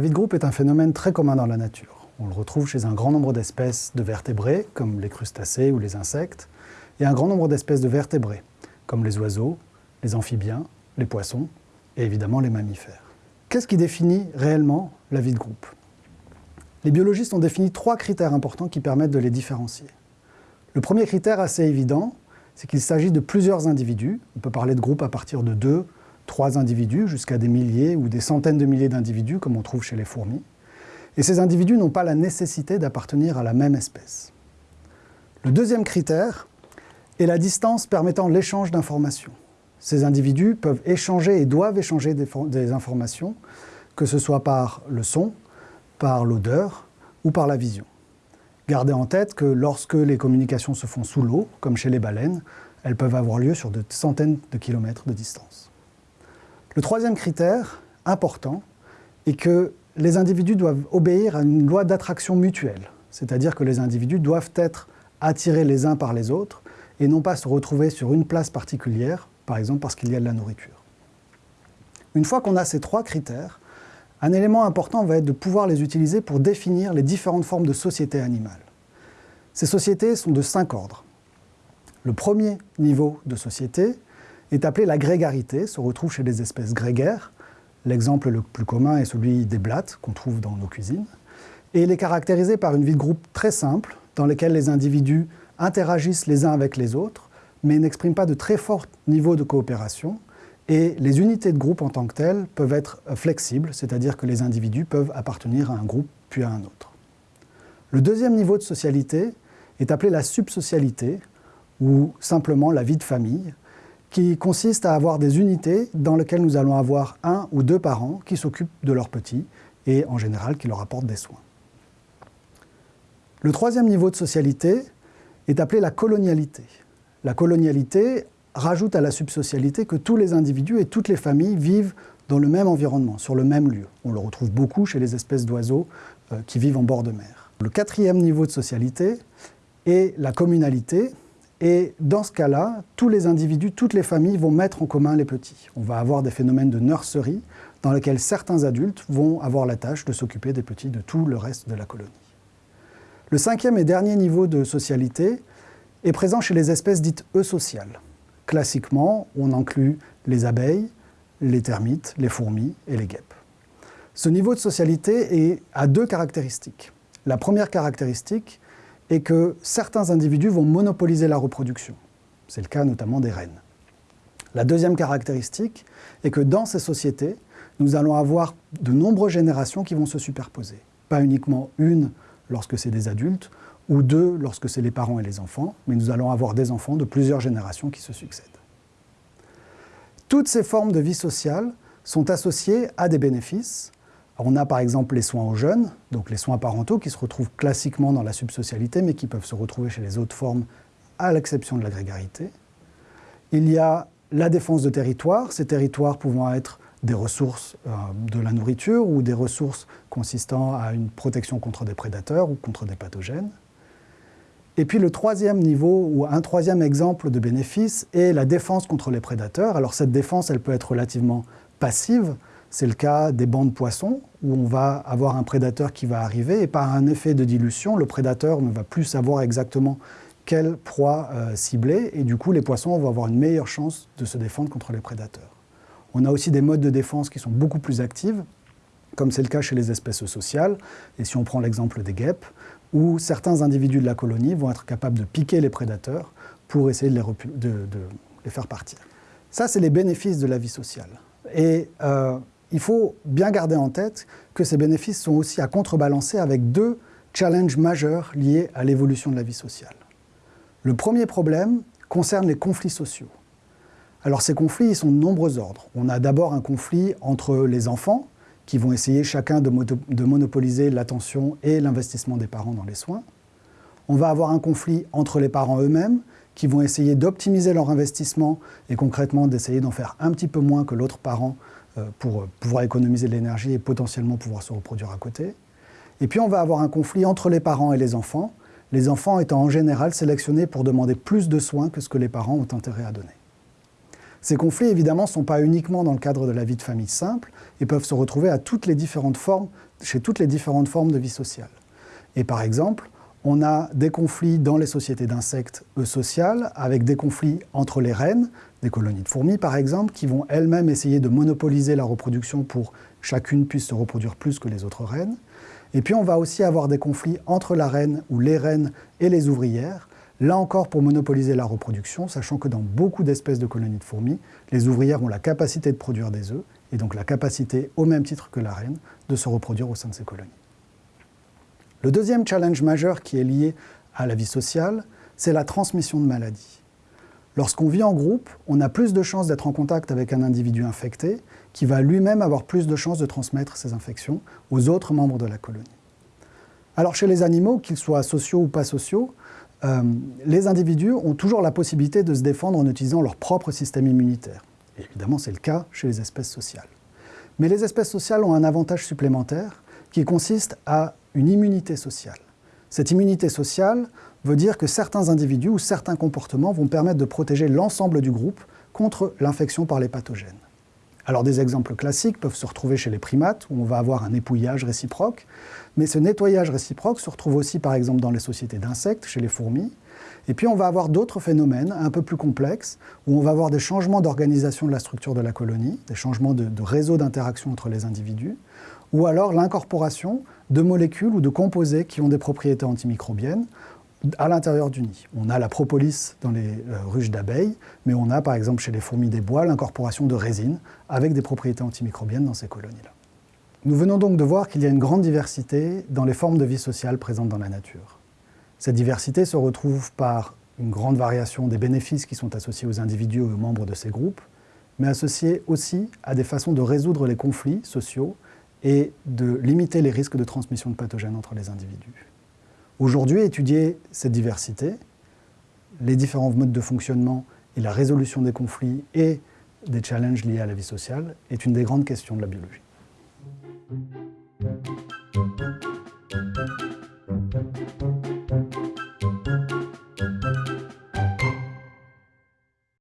vie de groupe est un phénomène très commun dans la nature. On le retrouve chez un grand nombre d'espèces de vertébrés, comme les crustacés ou les insectes, et un grand nombre d'espèces de vertébrés, comme les oiseaux, les amphibiens, les poissons et évidemment les mammifères. Qu'est-ce qui définit réellement la vie de groupe? Les biologistes ont défini trois critères importants qui permettent de les différencier. Le premier critère assez évident, c'est qu'il s'agit de plusieurs individus. On peut parler de groupes à partir de deux, trois individus, jusqu'à des milliers ou des centaines de milliers d'individus, comme on trouve chez les fourmis. Et ces individus n'ont pas la nécessité d'appartenir à la même espèce. Le deuxième critère est la distance permettant l'échange d'informations. Ces individus peuvent échanger et doivent échanger des, informations, que ce soit par le son, par l'odeur ou par la vision. Gardez en tête que lorsque les communications se font sous l'eau, comme chez les baleines, elles peuvent avoir lieu sur de centaines de kilomètres de distance. Le troisième critère, important, est que les individus doivent obéir à une loi d'attraction mutuelle, c'est-à-dire que les individus doivent être attirés les uns par les autres et non pas se retrouver sur une place particulière, par exemple parce qu'il y a de la nourriture. Une fois qu'on a ces trois critères, un élément important va être de pouvoir les utiliser pour définir les différentes formes de sociétés animales. Ces sociétés sont de cinq ordres. Le premier niveau de société est appelé la grégarité, se retrouve chez les espèces grégaires. L'exemple le plus commun est celui des blattes qu'on trouve dans nos cuisines. Et il est caractérisé par une vie de groupe très simple, dans laquelle les individus interagissent les uns avec les autres, mais n'expriment pas de très fort niveau de coopération, et les unités de groupe en tant que telles peuvent être flexibles, c'est-à-dire que les individus peuvent appartenir à un groupe puis à un autre. Le deuxième niveau de socialité est appelé la subsocialité, ou simplement la vie de famille, qui consiste à avoir des unités dans lesquelles nous allons avoir un ou deux parents qui s'occupent de leurs petits et en général qui leur apportent des soins. Le troisième niveau de socialité est appelé la colonialité. La colonialité rajoute à la subsocialité que tous les individus et toutes les familles vivent dans le même environnement, sur le même lieu. On le retrouve beaucoup chez les espèces d'oiseaux euh, qui vivent en bord de mer. Le quatrième niveau de socialité est la communalité, et dans ce cas-là, tous les individus, toutes les familles vont mettre en commun les petits. On va avoir des phénomènes de nurserie dans lesquels certains adultes vont avoir la tâche de s'occuper des petits de tout le reste de la colonie. Le cinquième et dernier niveau de socialité est présent chez les espèces dites eusociales. Classiquement, on inclut les abeilles, les termites, les fourmis et les guêpes. Ce niveau de socialité a deux caractéristiques. La première caractéristique est que certains individus vont monopoliser la reproduction. C'est le cas notamment des rennes. La deuxième caractéristique est que dans ces sociétés, nous allons avoir de nombreuses générations qui vont se superposer. Pas uniquement une lorsque c'est des adultes, ou deux lorsque c'est les parents et les enfants, mais nous allons avoir des enfants de plusieurs générations qui se succèdent. Toutes ces formes de vie sociale sont associées à des bénéfices. On a par exemple les soins aux jeunes, donc les soins parentaux qui se retrouvent classiquement dans la subsocialité, mais qui peuvent se retrouver chez les autres formes, à l'exception de la grégarité. Il y a la défense de territoires, ces territoires pouvant être des ressources euh, de la nourriture ou des ressources consistant à une protection contre des prédateurs ou contre des pathogènes. Et puis le troisième niveau, ou un troisième exemple de bénéfice, est la défense contre les prédateurs. Alors cette défense, elle peut être relativement passive. C'est le cas des bancs de poissons, où on va avoir un prédateur qui va arriver, et par un effet de dilution, le prédateur ne va plus savoir exactement quelle proie euh, cibler, et du coup les poissons vont avoir une meilleure chance de se défendre contre les prédateurs. On a aussi des modes de défense qui sont beaucoup plus actifs, comme c'est le cas chez les espèces sociales, et si on prend l'exemple des guêpes, où certains individus de la colonie vont être capables de piquer les prédateurs pour essayer de les, faire partir. Ça, c'est les bénéfices de la vie sociale. Euh, il faut bien garder en tête que ces bénéfices sont aussi à contrebalancer avec deux challenges majeurs liés à l'évolution de la vie sociale. Le premier problème concerne les conflits sociaux. Alors ces conflits, ils sont de nombreux ordres. On a d'abord un conflit entre les enfants, qui vont essayer chacun de, monopoliser l'attention et l'investissement des parents dans les soins. On va avoir un conflit entre les parents eux-mêmes, qui vont essayer d'optimiser leur investissement et concrètement d'essayer d'en faire un petit peu moins que l'autre parent pour pouvoir économiser de l'énergie et potentiellement pouvoir se reproduire à côté. Et puis on va avoir un conflit entre les parents et les enfants, les enfants étant en général sélectionnés pour demander plus de soins que ce que les parents ont intérêt à donner. Ces conflits, évidemment, ne sont pas uniquement dans le cadre de la vie de famille simple et peuvent se retrouver chez toutes les différentes formes de vie sociale. Et par exemple, on a des conflits dans les sociétés d'insectes sociales, avec des conflits entre les reines, des colonies de fourmis par exemple, qui vont elles-mêmes essayer de monopoliser la reproduction pour chacune puisse se reproduire plus que les autres reines. Et puis on va aussi avoir des conflits entre la reine ou les reines et les ouvrières, Là encore, pour monopoliser la reproduction, sachant que dans beaucoup d'espèces de colonies de fourmis, les ouvrières ont la capacité de produire des œufs, et donc la capacité, au même titre que la reine, de se reproduire au sein de ces colonies. Le deuxième challenge majeur qui est lié à la vie sociale, c'est la transmission de maladies. Lorsqu'on vit en groupe, on a plus de chances d'être en contact avec un individu infecté qui va lui-même avoir plus de chances de transmettre ces infections aux autres membres de la colonie. Alors chez les animaux, qu'ils soient sociaux ou pas sociaux, euh, les individus ont toujours la possibilité de se défendre en utilisant leur propre système immunitaire. évidemment, c'est le cas chez les espèces sociales. Mais les espèces sociales ont un avantage supplémentaire qui consiste à une immunité sociale. Cette immunité sociale veut dire que certains individus ou certains comportements vont permettre de protéger l'ensemble du groupe contre l'infection par les pathogènes. Alors des exemples classiques peuvent se retrouver chez les primates, où on va avoir un épouillage réciproque, mais ce nettoyage réciproque se retrouve aussi par exemple dans les sociétés d'insectes, chez les fourmis, et puis on va avoir d'autres phénomènes un peu plus complexes, où on va avoir des changements d'organisation de la structure de la colonie, des changements de, réseau d'interaction entre les individus, ou alors l'incorporation de molécules ou de composés qui ont des propriétés antimicrobiennes, à l'intérieur du nid. On a la propolis dans les euh, ruches d'abeilles, mais on a par exemple chez les fourmis des bois l'incorporation de résine avec des propriétés antimicrobiennes dans ces colonies-là. Nous venons donc de voir qu'il y a une grande diversité dans les formes de vie sociale présentes dans la nature. Cette diversité se retrouve par une grande variation des bénéfices qui sont associés aux individus et aux membres de ces groupes, mais associés aussi à des façons de résoudre les conflits sociaux et de limiter les risques de transmission de pathogènes entre les individus. Aujourd'hui, étudier cette diversité, les différents modes de fonctionnement et la résolution des conflits et des challenges liés à la vie sociale est une des grandes questions de la biologie.